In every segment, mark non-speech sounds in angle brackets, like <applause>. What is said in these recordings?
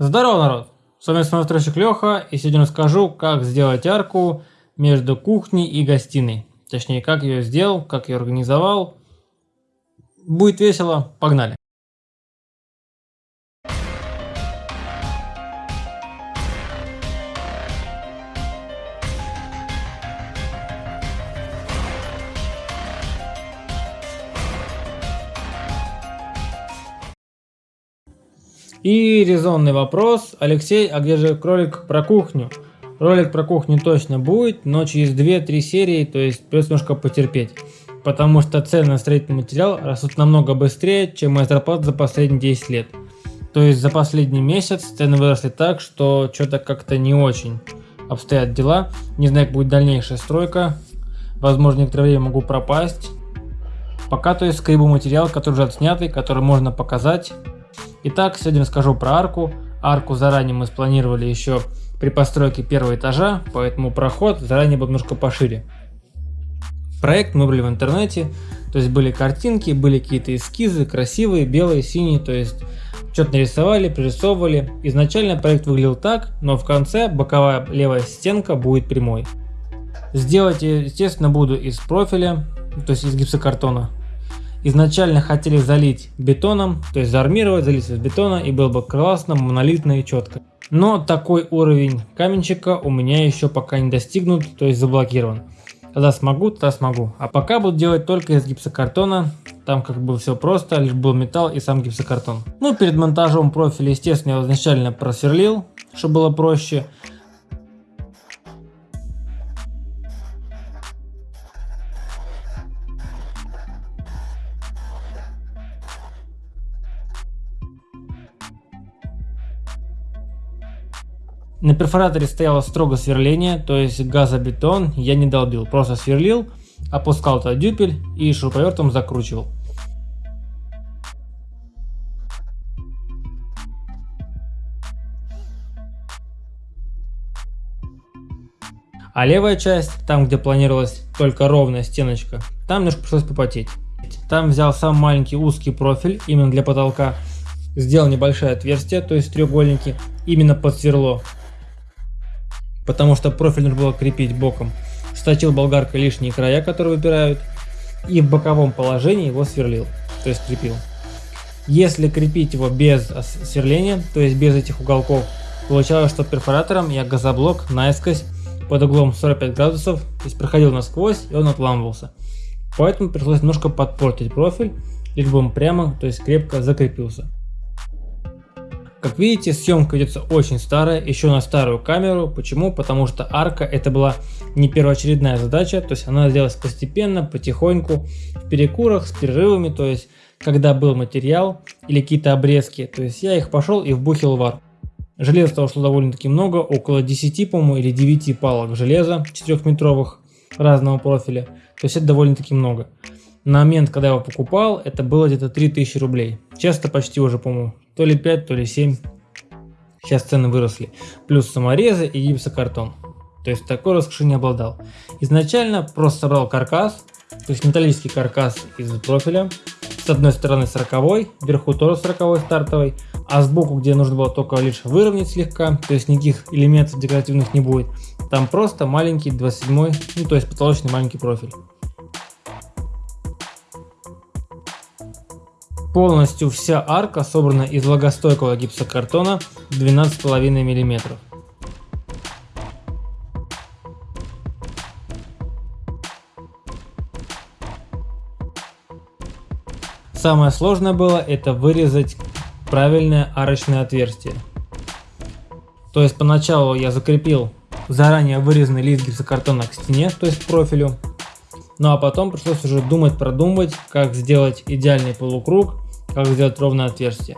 Здорово, народ! С вами смотрщик Леха, и сегодня расскажу, как сделать арку между кухней и гостиной. Точнее, как ее сделал, как ее организовал. Будет весело, погнали! И резонный вопрос. Алексей, а где же кролик про кухню? Ролик про кухню точно будет, но через 2-3 серии, то есть придется немножко потерпеть. Потому что цены на строительный материал растут намного быстрее, чем моя зарплата за последние 10 лет. То есть за последний месяц цены выросли так, что что-то как-то не очень обстоят дела. Не знаю, как будет дальнейшая стройка. Возможно, некоторое время могу пропасть. Пока то есть скребу материал, который уже отснятый, который можно показать. Итак, сегодня расскажу про арку. Арку заранее мы спланировали еще при постройке первого этажа, поэтому проход заранее был немножко пошире. Проект мы выбрали в интернете, то есть были картинки, были какие-то эскизы, красивые, белые, синие, то есть что-то нарисовали, пририсовывали. Изначально проект выглядел так, но в конце боковая левая стенка будет прямой. Сделать, естественно, буду из профиля, то есть из гипсокартона. Изначально хотели залить бетоном, то есть заармировать, залить из бетона и было бы классно, монолитно и четко. Но такой уровень каменщика у меня еще пока не достигнут, то есть заблокирован. Когда смогу, тогда смогу. А пока буду делать только из гипсокартона. Там как бы все просто, лишь был металл и сам гипсокартон. Ну, перед монтажом профиля, естественно, я изначально просверлил, чтобы было проще. На перфораторе стояло строго сверление, то есть газобетон я не долбил, просто сверлил, опускал туда дюпель и шуруповертом закручивал. А левая часть, там где планировалась только ровная стеночка, там немножко пришлось попотеть. Там взял сам маленький узкий профиль именно для потолка, сделал небольшое отверстие, то есть треугольники, именно под сверло, потому что профиль нужно было крепить боком. Сточил болгаркой лишние края, которые выпирают, и в боковом положении его сверлил, то есть крепил. Если крепить его без сверления, то есть без этих уголков, получалось, что перфоратором я газоблок наискось под углом 45 градусов, то есть проходил насквозь и он отламывался. Поэтому пришлось немножко подпортить профиль, лишь бы он прямо, то есть крепко закрепился. Как видите, съемка ведется очень старая, еще на старую камеру. Почему? Потому что арка это была не первоочередная задача, то есть она делалась постепенно, потихоньку, в перекурах, с перерывами, то есть когда был материал или какие-то обрезки, то есть я их пошел и вбухил в арку. Железа того шло довольно-таки много, около 10, по-моему, или 9 палок железа 4-метровых разного профиля. То есть это довольно-таки много. На момент, когда я его покупал, это было где-то 3000 рублей. Часто почти уже, по-моему, то ли 5, то ли 7. Сейчас цены выросли. Плюс саморезы и гипсокартон. То есть такой роскоши не обладал. Изначально просто собрал каркас, то есть металлический каркас из профиля. С одной стороны 40, вверху тоже 40 стартовый, а сбоку, где нужно было только лишь выровнять слегка, то есть никаких элементов декоративных не будет, там просто маленький 27, ну то есть потолочный маленький профиль. Полностью вся арка собрана из влагостойкого гипсокартона 12,5 мм. Самое сложное было это вырезать правильное арочное отверстие. То есть поначалу я закрепил заранее вырезанный лист гипсокартона к стене, то есть к профилю. Ну а потом пришлось уже думать, продумывать, как сделать идеальный полукруг, как сделать ровное отверстие.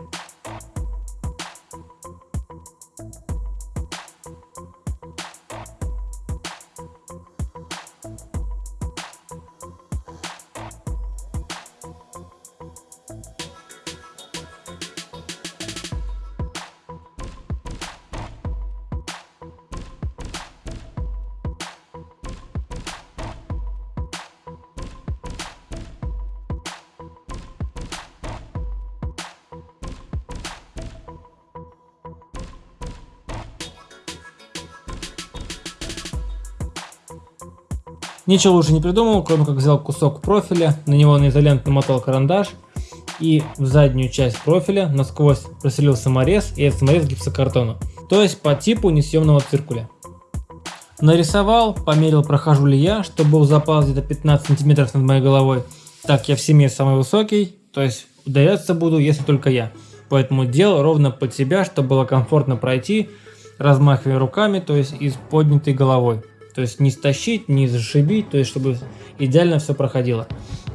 Ничего лучше не придумал, кроме как взял кусок профиля, на него на изолент намотал карандаш и в заднюю часть профиля насквозь проселил саморез и этот саморез гипсокартона, то есть по типу несъемного циркуля. Нарисовал, померил прохожу ли я, чтобы был запас где-то 15 сантиметров над моей головой. Так я в семье самый высокий, то есть ударяться буду, если только я. Поэтому делал ровно под себя, чтобы было комфортно пройти, размахивая руками, то есть и с поднятой головой. То есть не стащить, не зашибить, то есть чтобы идеально все проходило.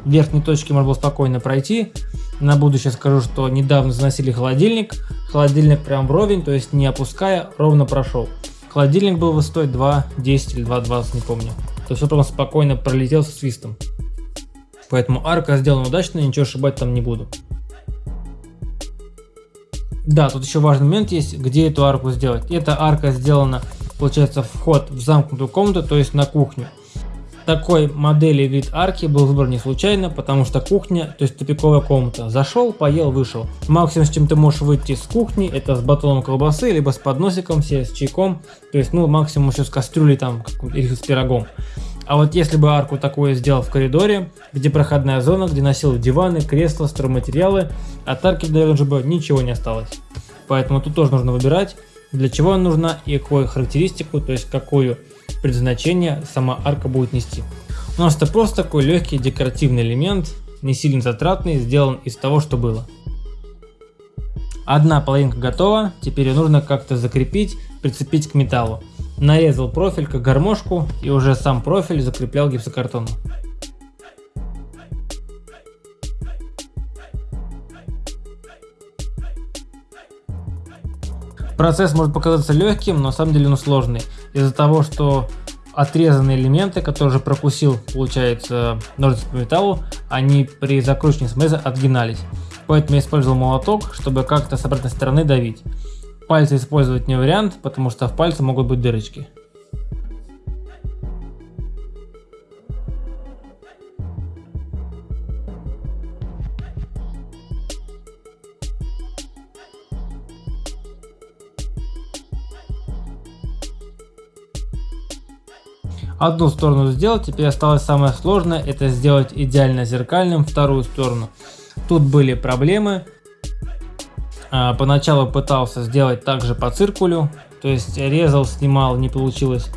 В верхней точке можно было спокойно пройти. На будущее скажу, что недавно заносили холодильник. Холодильник прям вровень, то есть не опуская, ровно прошел. Холодильник был высотой 2.10 или 2.20, не помню. То есть он прям спокойно пролетел со свистом. Поэтому арка сделана удачно, ничего ошибать там не буду. Да, тут еще важный момент есть, где эту арку сделать. Эта арка сделана, получается, вход в замкнутую комнату, то есть на кухню такой модели вид арки был выбран не случайно, потому что кухня, то есть тупиковая комната. Зашел, поел, вышел. Максимум, с чем ты можешь выйти с кухни, это с батоном колбасы, либо с подносиком, все с чайком. То есть, ну, максимум еще с кастрюлей там, или с пирогом. А вот если бы арку такое сделал в коридоре, где проходная зона, где носил диваны, кресла, стройматериалы, от арки, уже бы ничего не осталось. Поэтому тут тоже нужно выбирать, для чего она нужна и какую характеристику, то есть какую предназначение сама арка будет нести. У нас это просто такой легкий декоративный элемент, не сильно затратный, сделан из того, что было. Одна половинка готова, теперь ее нужно как-то закрепить, прицепить к металлу. Нарезал профиль как гармошку и уже сам профиль закреплял гипсокартоном. Процесс может показаться легким, но на самом деле он сложный. Из-за того, что отрезанные элементы, которые уже прокусил, получается, ножницы по металлу, они при закручивании смеза отгинались. Поэтому я использовал молоток, чтобы как-то с обратной стороны давить. Пальцы использовать не вариант, потому что в пальце могут быть дырочки. Одну сторону сделал, теперь осталось самое сложное, это сделать идеально зеркальным вторую сторону. Тут были проблемы. А, поначалу пытался сделать также по циркулю, то есть резал, снимал, не получилось.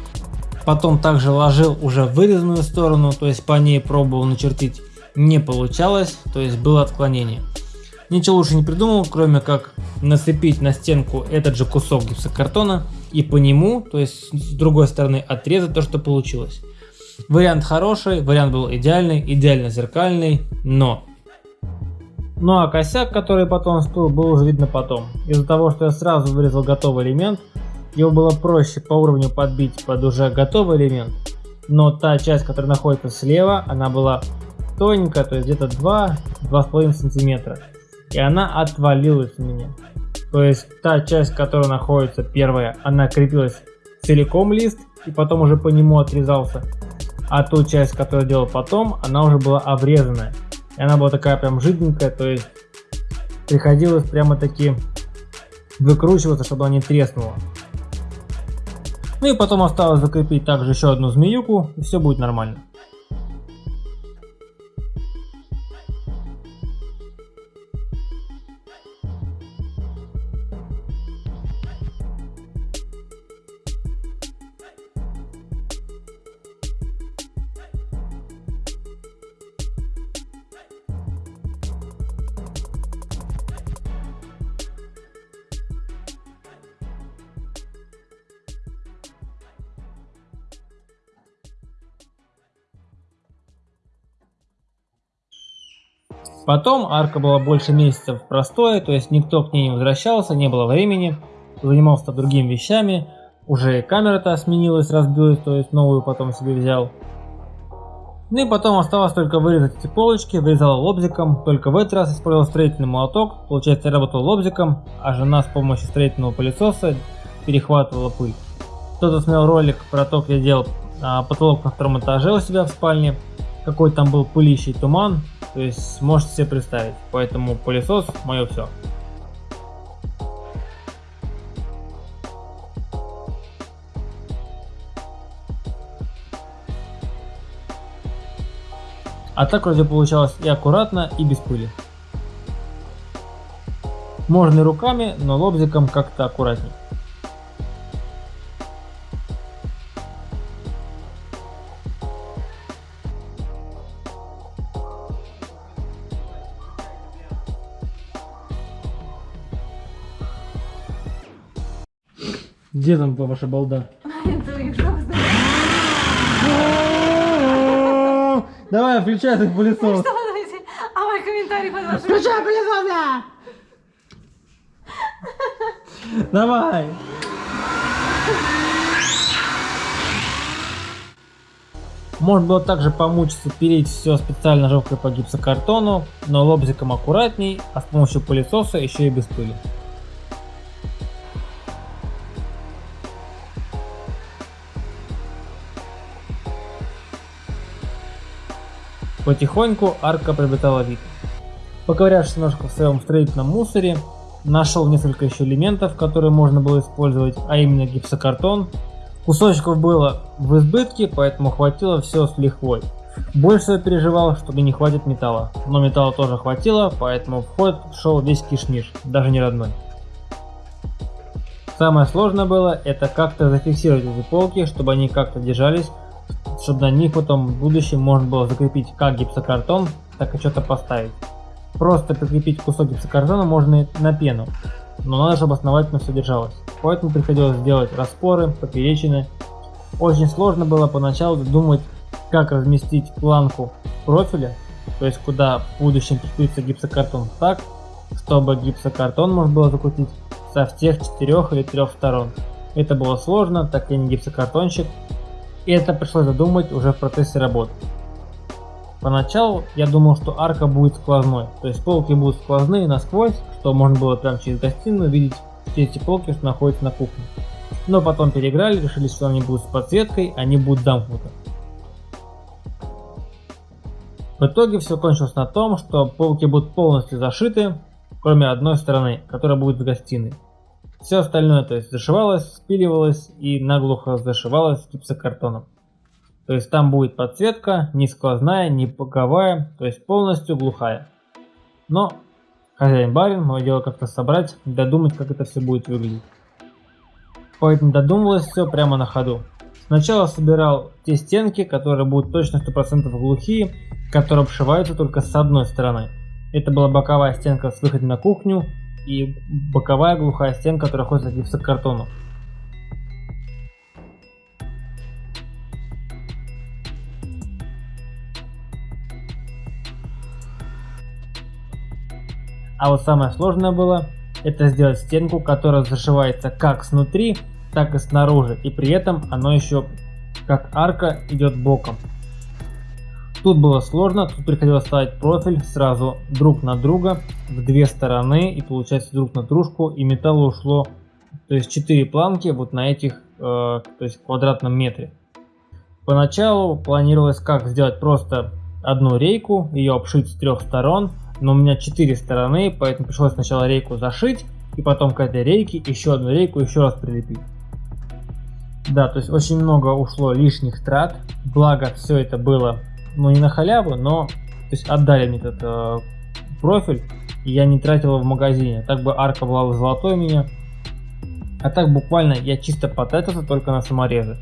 Потом также ложил уже вырезанную сторону, то есть по ней пробовал начертить, не получалось, то есть было отклонение. Ничего лучше не придумал, кроме как нацепить на стенку этот же кусок гипсокартона и по нему, то есть с другой стороны отрезать то, что получилось. Вариант хороший, вариант был идеальный, идеально зеркальный, но... Ну а косяк, который потом всплыл, был уже видно потом. Из-за того, что я сразу вырезал готовый элемент, его было проще по уровню подбить под уже готовый элемент, но та часть, которая находится слева, она была тоненькая, то есть где-то 2-2,5 сантиметра и она отвалилась у меня. То есть та часть, которая находится первая, она крепилась целиком лист и потом уже по нему отрезался. А ту часть, которую делал потом, она уже была обрезанная. И она была такая прям жиденькая, то есть приходилось прямо таки выкручиваться, чтобы она не треснула. Ну и потом осталось закрепить также еще одну змеюку, и все будет нормально. Потом арка была больше месяцев простое, то есть никто к ней не возвращался, не было времени, занимался другими вещами, уже камера-то сменилась, разбилась, то есть новую потом себе взял. Ну и потом осталось только вырезать эти полочки, вырезал лобзиком, только в этот раз использовал строительный молоток, получается я работал лобзиком, а жена с помощью строительного пылесоса перехватывала пыль. Кто-то смотрел ролик про то, как я делал а, потолок на втором этаже у себя в спальне, какой там был пылищий туман, то есть можете себе представить. Поэтому пылесос мое все. А так вроде получалось и аккуратно, и без пыли. Можно и руками, но лобзиком как-то аккуратней. Где там ваша балда? <laughs> Давай, включай этот пылесос. А мой комментарий под вашим... Включай пылесос! Давай! Можно было также помучиться переть все специально ножовкой по гипсокартону, но лобзиком аккуратней, а с помощью пылесоса еще и без пыли. Потихоньку арка приобретала вид. Поковырявшись немножко в своем строительном мусоре, нашел несколько еще элементов, которые можно было использовать, а именно гипсокартон. Кусочков было в избытке, поэтому хватило все с лихвой. Больше всего переживал, что мне не хватит металла, но металла тоже хватило, поэтому в ход шел весь кишмиш, даже не родной. Самое сложное было это как-то зафиксировать эти полки, чтобы они как-то держались, чтобы на них потом в будущем можно было закрепить как гипсокартон, так и что-то поставить. Просто прикрепить кусок гипсокартона можно и на пену, но надо, чтобы основательно все держалось. Поэтому приходилось делать распоры, поперечины. Очень сложно было поначалу думать, как разместить планку профиля, то есть куда в будущем прикрепится гипсокартон так, чтобы гипсокартон можно было закрутить со всех четырех или трех сторон. Это было сложно, так я не гипсокартонщик, и это пришлось задумать уже в процессе работы. Поначалу я думал, что арка будет сквозной, то есть полки будут сквозные насквозь, что можно было прямо через гостиную видеть все эти полки, что находятся на кухне. Но потом переиграли, решили, что они будут с подсветкой, они будут замкнуты. В итоге все кончилось на том, что полки будут полностью зашиты, кроме одной стороны, которая будет в гостиной. Все остальное то есть зашивалось, спиливалось и наглухо зашивалось гипсокартоном. То есть там будет подсветка не сквозная, не боковая, то есть полностью глухая. Но хозяин барин, мое дело как-то собрать, додумать, как это все будет выглядеть. Поэтому додумывалось все прямо на ходу. Сначала собирал те стенки, которые будут точно 100% глухие, которые обшиваются только с одной стороны. Это была боковая стенка с выходом на кухню, и боковая глухая стенка, которая ходит к гипсокартону. А вот самое сложное было, это сделать стенку, которая зашивается как снутри, так и снаружи, и при этом оно еще как арка идет боком. Тут было сложно, тут приходилось ставить профиль сразу друг на друга в две стороны и получается друг на дружку и металла ушло то есть 4 планки вот на этих э, то есть квадратном метре. Поначалу планировалось как сделать просто одну рейку, ее обшить с трех сторон, но у меня 4 стороны, поэтому пришлось сначала рейку зашить и потом к этой рейке еще одну рейку еще раз прилепить. Да, то есть очень много ушло лишних трат, благо все это было ну не на халяву, но то есть отдали мне этот э, профиль, и я не тратил его в магазине. Так бы арка была бы золотой у меня. А так буквально я чисто потратился только на саморезы.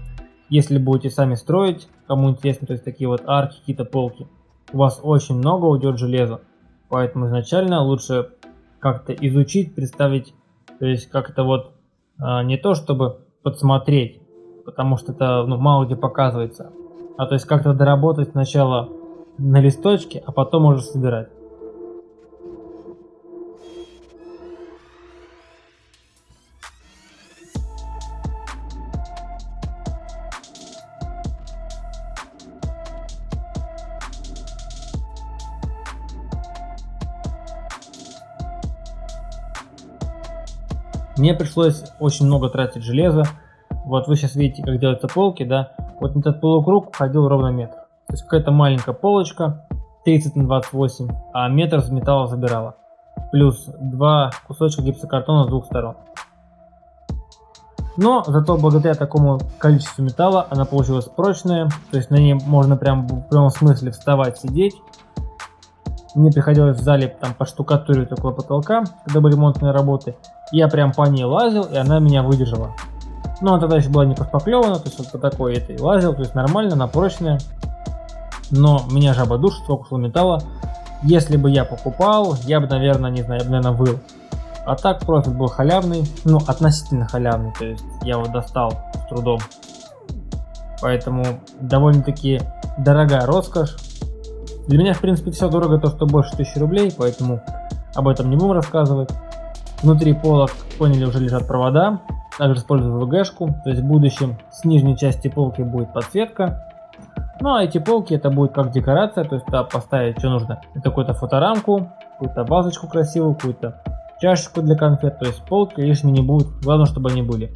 Если будете сами строить, кому интересно, то есть такие вот арки, какие-то полки, у вас очень много уйдет железа. Поэтому изначально лучше как-то изучить, представить, то есть как-то вот а, не то чтобы подсмотреть, потому что это ну, мало где показывается, а то есть как-то доработать сначала на листочке, а потом уже собирать. Мне пришлось очень много тратить железа. Вот вы сейчас видите, как делаются полки, да. Вот этот полукруг входил ровно метр. То есть какая-то маленькая полочка 30 на 28, а метр с металла забирала. Плюс два кусочка гипсокартона с двух сторон. Но зато благодаря такому количеству металла она получилась прочная, то есть на ней можно прям в прямом смысле вставать, сидеть. Мне приходилось в зале там поштукатуривать около потолка, когда были ремонтные работы. Я прям по ней лазил, и она меня выдержала. Но она тогда еще была не пошпаклевана, то есть вот по такой этой лазил, то есть нормально, она прочная. Но меня жаба душит, сколько металла. Если бы я покупал, я бы, наверное, не знаю, я бы, наверное, выл. А так профит был халявный, ну относительно халявный, то есть я его достал с трудом. Поэтому довольно-таки дорогая роскошь. Для меня в принципе все дорого, то что больше 1000 рублей, поэтому об этом не будем рассказывать. Внутри полок, поняли, уже лежат провода. Также использую VG-шку, то есть в будущем с нижней части полки будет подсветка. Ну а эти полки это будет как декорация, то есть поставить что нужно. Это какую-то фоторамку, какую-то вазочку красивую, какую-то чашечку для конфет, то есть полки лишними не будут, главное, чтобы они были.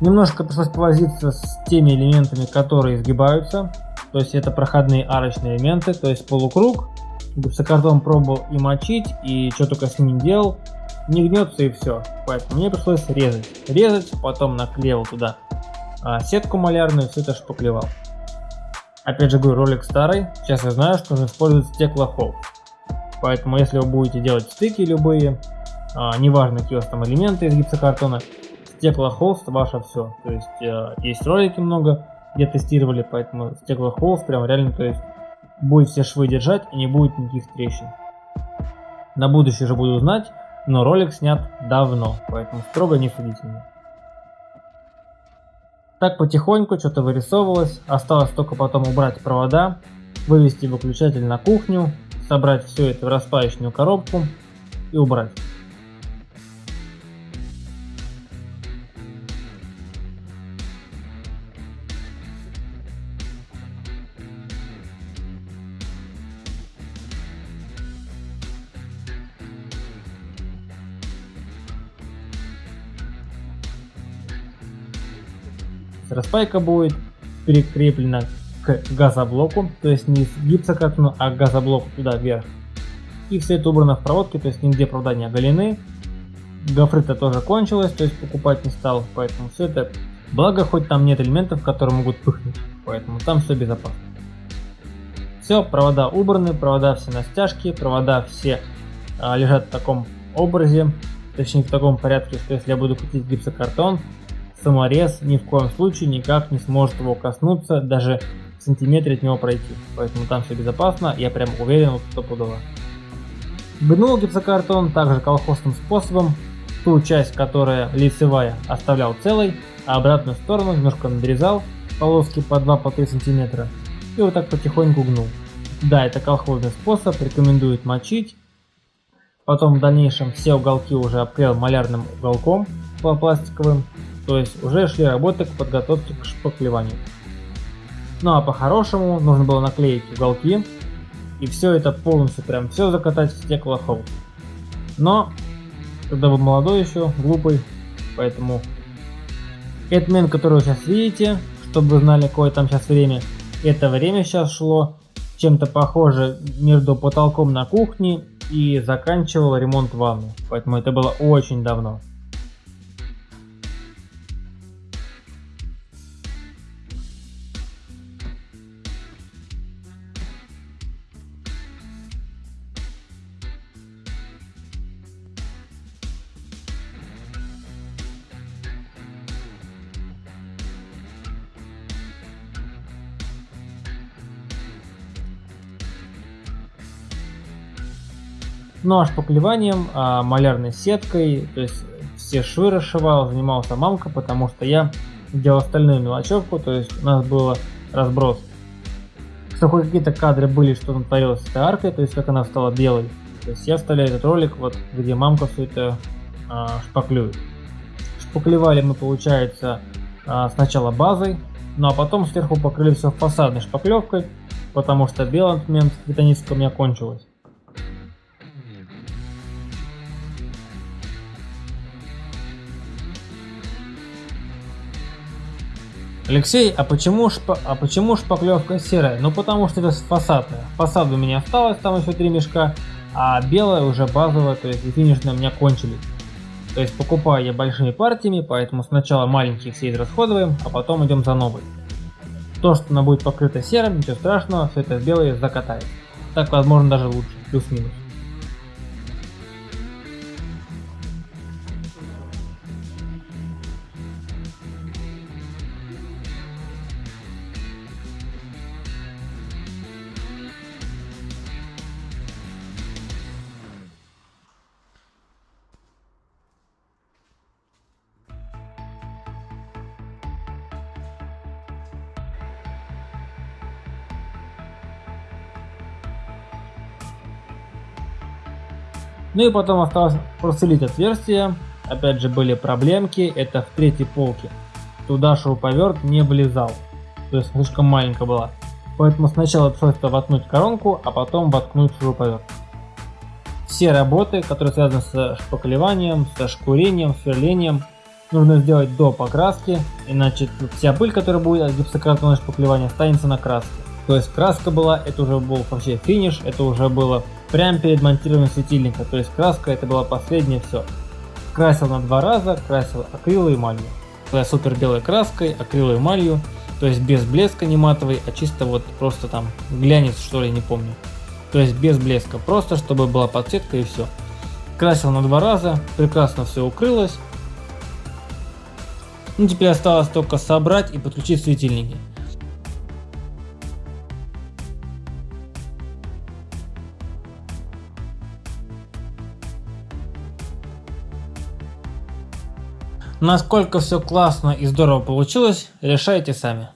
Немножко пришлось повозиться с теми элементами, которые изгибаются. То есть это проходные арочные элементы, то есть полукруг. Гипсокартон пробовал и мочить, и что только с ним делал не гнется и все. Поэтому мне пришлось резать. Резать, потом наклеил туда а, сетку малярную, все это шпаклевал. Опять же говорю, ролик старый, сейчас я знаю, что нужно использовать стеклохолст. Поэтому если вы будете делать стыки любые, а, неважно какие у вас там элементы из гипсокартона, стеклохолст ваше все. То есть а, есть ролики много, где тестировали, поэтому стеклохолст прям реально, то есть будет все швы держать и не будет никаких трещин. На будущее же буду знать, но ролик снят давно, поэтому строго не судите меня. Так потихоньку что-то вырисовывалось, осталось только потом убрать провода, вывести выключатель на кухню, собрать все это в распаечную коробку и убрать. Распайка будет прикреплена к газоблоку, то есть не с гипсокартону, а к газоблоку туда вверх. И все это убрано в проводке, то есть нигде провода не оголены. Гофрыта тоже кончилась, то есть покупать не стал, поэтому все это... Благо, хоть там нет элементов, которые могут пыхнуть, поэтому там все безопасно. Все, провода убраны, провода все на стяжке, провода все а, лежат в таком образе, точнее в таком порядке, что если я буду крутить гипсокартон, саморез ни в коем случае никак не сможет его коснуться, даже в сантиметре от него пройти. Поэтому там все безопасно, я прям уверен вот стопудово. Гнул гипсокартон также колхозным способом. Ту часть, которая лицевая, оставлял целой, а обратную сторону немножко надрезал полоски по 2-3 сантиметра и вот так потихоньку гнул. Да, это колхозный способ, рекомендуют мочить. Потом в дальнейшем все уголки уже обклеил малярным уголком пластиковым то есть уже шли работы к подготовке к шпаклеванию. Ну а по-хорошему нужно было наклеить уголки и все это полностью прям все закатать в стеклохолд. Но когда вы молодой еще, глупый, поэтому этот который вы сейчас видите, чтобы знали какое там сейчас время, это время сейчас шло чем-то похоже между потолком на кухне и заканчивал ремонт ванны, поэтому это было очень давно. Ну а шпаклеванием, а, малярной сеткой, то есть все швы расшивал, занимался мамка, потому что я делал остальную мелочевку, то есть у нас был разброс. Что какие-то кадры были, что там творилось с этой аркой, то есть как она стала белой. То есть я вставляю этот ролик, вот где мамка все это а, шпаклюет. Шпаклевали мы, получается, а, сначала базой, ну а потом сверху покрыли все фасадной шпаклевкой, потому что белый момент бетонистка у меня кончилась. Алексей, а почему, шпа... а почему шпаклевка серая? Ну потому что это фасадная. Фасад у меня осталось, там еще три мешка, а белая уже базовая, то есть и финишная у меня кончились. То есть покупаю я большими партиями, поэтому сначала маленькие все израсходуем, а потом идем за новой. То, что она будет покрыта серым, ничего страшного, все это белое закатает. Так возможно даже лучше, плюс-минус. Ну и потом осталось просверлить отверстие. Опять же были проблемки, это в третьей полке. Туда шуруповерт не влезал, то есть слишком маленькая была. Поэтому сначала пришлось воткнуть коронку, а потом воткнуть шуруповерт. Все работы, которые связаны с шпаклеванием, со шкурением, сверлением, нужно сделать до покраски, иначе вся пыль, которая будет от гипсокартонного шпаклевания, останется на краске. То есть краска была, это уже был вообще финиш, это уже было прямо перед монтированием светильника, то есть краска это было последнее все. Красил на два раза, красил акрилой и эмалью. Супер белой краской, акрилой и эмалью, то есть без блеска не матовый, а чисто вот просто там глянец что ли, не помню. То есть без блеска, просто чтобы была подсветка и все. Красил на два раза, прекрасно все укрылось. Ну теперь осталось только собрать и подключить светильники. Насколько все классно и здорово получилось, решайте сами.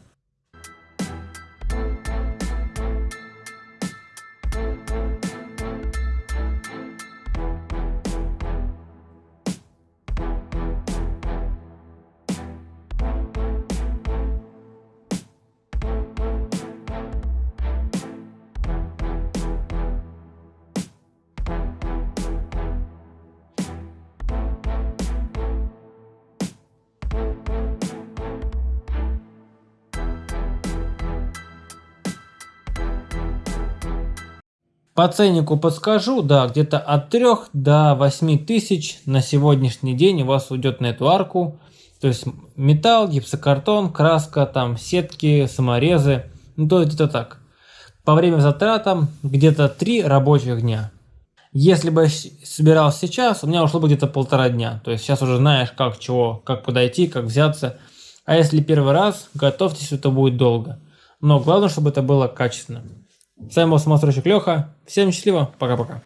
По ценнику подскажу, да, где-то от 3 до 8 тысяч на сегодняшний день у вас уйдет на эту арку. То есть металл, гипсокартон, краска, там сетки, саморезы, ну то где-то так. По время затратам где-то 3 рабочих дня. Если бы собирал сейчас, у меня ушло бы где-то полтора дня. То есть сейчас уже знаешь, как чего, как подойти, как взяться. А если первый раз, готовьтесь, это будет долго. Но главное, чтобы это было качественно. С вами был самостройщик Леха. Всем счастливо. Пока-пока.